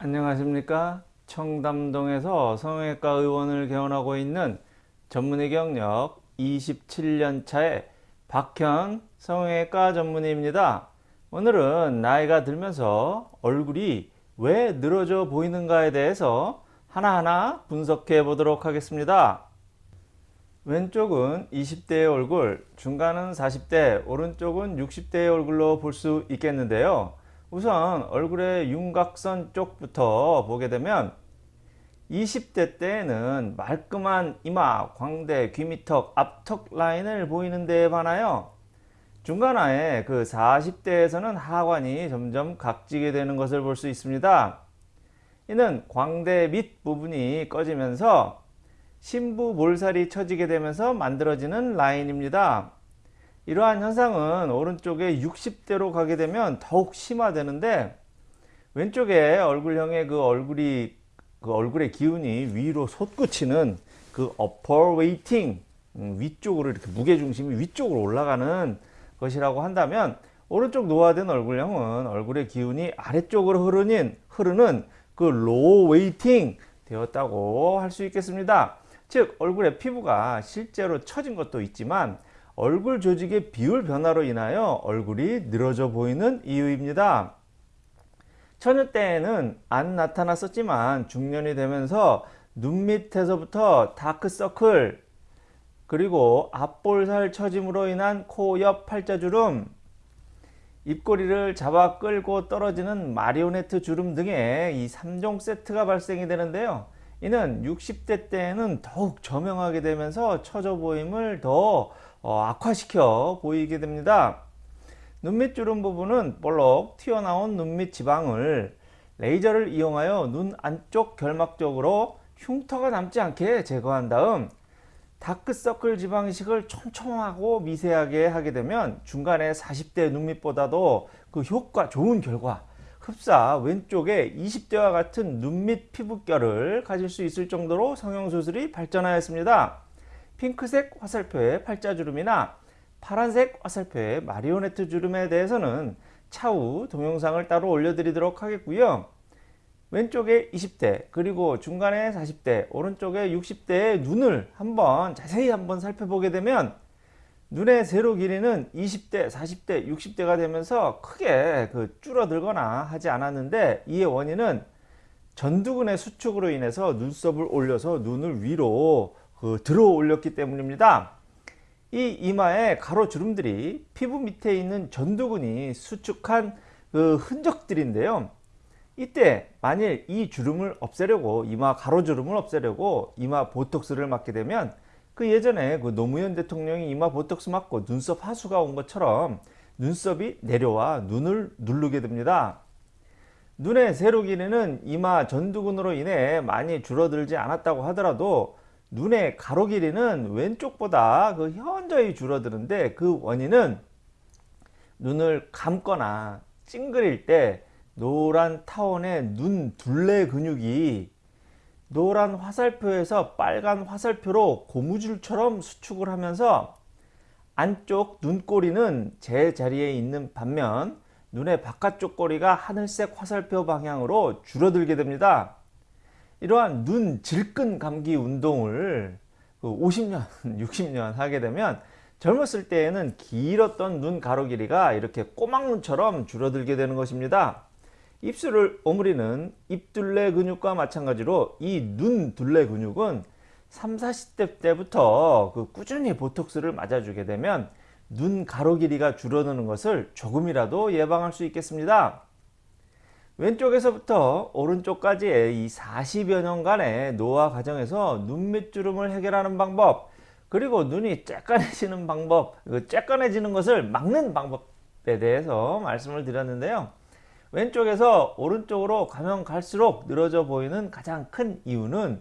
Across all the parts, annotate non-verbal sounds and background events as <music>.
안녕하십니까? 청담동에서 성형외과 의원을 개원하고 있는 전문의 경력 27년차의 박현 성형외과 전문의입니다. 오늘은 나이가 들면서 얼굴이 왜 늘어져 보이는가에 대해서 하나하나 분석해 보도록 하겠습니다. 왼쪽은 20대의 얼굴 중간은 40대 오른쪽은 60대의 얼굴로 볼 수 있겠는데요 우선 얼굴의 윤곽선 쪽부터 보게 되면 20대 때에는 말끔한 이마, 광대, 귀미턱, 앞턱 라인을 보이는 데에 반하여 중간화에 그 40대에서는 하관이 점점 각지게 되는 것을 볼 수 있습니다. 이는 광대 밑 부분이 꺼지면서 심부 볼살이 처지게 되면서 만들어지는 라인입니다. 이러한 현상은 오른쪽에 60대로 가게 되면 더욱 심화되는데 왼쪽에 얼굴형의 그 얼굴이 그 얼굴의 기운이 위로 솟구치는 그 upper 음, 위쪽으로 이렇게 무게중심이 위쪽으로 올라가는 것이라고 한다면 오른쪽 노화된 얼굴형은 얼굴의 기운이 아래쪽으로 흐르는, 흐르는 그 low weighting 되었다고 할 수 있겠습니다. 즉 얼굴의 피부가 실제로 처진 것도 있지만 얼굴 조직의 비율 변화로 인하여 얼굴이 늘어져 보이는 이유입니다. 처녀 때에는 안 나타났었지만 중년이 되면서 눈 밑에서부터 다크서클 그리고 앞볼살 처짐으로 인한 코 옆 팔자주름 입꼬리를 잡아 끌고 떨어지는 마리오네트 주름 등의 이 3종 세트가 발생이 되는데요. 이는 60대 때에는 더욱 저명하게 되면서 처져 보임을 더 어, 악화시켜 보이게 됩니다. 눈밑 주름 부분은 볼록 튀어나온 눈밑 지방을 레이저를 이용하여 눈 안쪽 결막 쪽으로 흉터가 남지 않게 제거한 다음 다크서클 지방 이식을 촘촘하고 미세하게 하게 되면 중간에 40대 눈밑보다도 그 효과 좋은 결과 흡사 왼쪽에 20대와 같은 눈밑 피부결을 가질 수 있을 정도로 성형수술이 발전하였습니다. 핑크색 화살표의 팔자주름이나 파란색 화살표의 마리오네트 주름에 대해서는 차후 동영상을 따로 올려드리도록 하겠고요. 왼쪽에 20대 그리고 중간에 40대 오른쪽에 60대의 눈을 한번 자세히 한번 살펴보게 되면 눈의 세로 길이는 20대 40대 60대가 되면서 크게 그 줄어들거나 하지 않았는데 이의 원인은 전두근의 수축으로 인해서 눈썹을 올려서 눈을 위로 그 들어 올렸기 때문입니다. 이 이마의 가로주름들이 피부 밑에 있는 전두근이 수축한 그 흔적들인데요. 이때 만일 이 주름을 없애려고 이마 가로주름을 없애려고 이마 보톡스를 맞게 되면 그 예전에 그 노무현 대통령이 이마 보톡스 맞고 눈썹 하수가 온 것처럼 눈썹이 내려와 눈을 누르게 됩니다. 눈의 세로 길이는 이마 전두근으로 인해 많이 줄어들지 않았다고 하더라도 눈의 가로 길이는 왼쪽보다 그 현저히 줄어드는데 그 원인은 눈을 감거나 찡그릴 때 노란 타원의 눈 둘레 근육이 노란 화살표에서 빨간 화살표로 고무줄처럼 수축을 하면서 안쪽 눈꼬리는 제 자리에 있는 반면 눈의 바깥쪽 꼬리가 하늘색 화살표 방향으로 줄어들게 됩니다. 이러한 눈 질끈 감기 운동을 50년, 그 60년 <laughs> 하게 되면 젊었을 때에는 길었던 눈 가로 길이가 이렇게 꼬막눈처럼 줄어들게 되는 것입니다. 입술을 오므리는 입둘레 근육과 마찬가지로 이 눈 둘레 근육은 3, 40대 때부터 그 꾸준히 보톡스를 맞아주게 되면 눈 가로 길이가 줄어드는 것을 조금이라도 예방할 수 있겠습니다. 왼쪽에서부터 오른쪽까지의 이 40여 년간의 노화 과정에서 눈 밑주름을 해결하는 방법 그리고 눈이 쬐깐해지는 방법 쬐깐해지는 것을 막는 방법에 대해서 말씀을 드렸는데요. 왼쪽에서 오른쪽으로 가면 갈수록 늘어져 보이는 가장 큰 이유는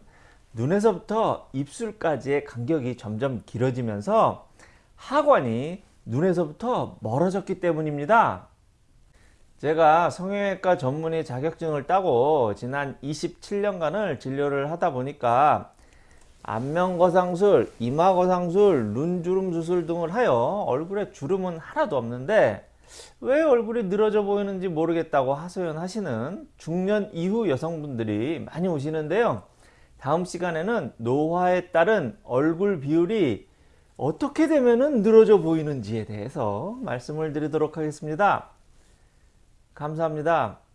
눈에서부터 입술까지의 간격이 점점 길어지면서 하관이 눈에서부터 멀어졌기 때문입니다 제가 성형외과 전문의 자격증을 따고 지난 27년간을 진료를 하다 보니까 안면거상술, 이마거상술, 눈주름 수술 등을 하여 얼굴에 주름은 하나도 없는데 왜 얼굴이 늘어져 보이는지 모르겠다고 하소연하시는 중년 이후 여성분들이 많이 오시는데요. 다음 시간에는 노화에 따른 얼굴 비율이 어떻게 되면 늘어져 보이는지에 대해서 말씀을 드리도록 하겠습니다. 감사합니다.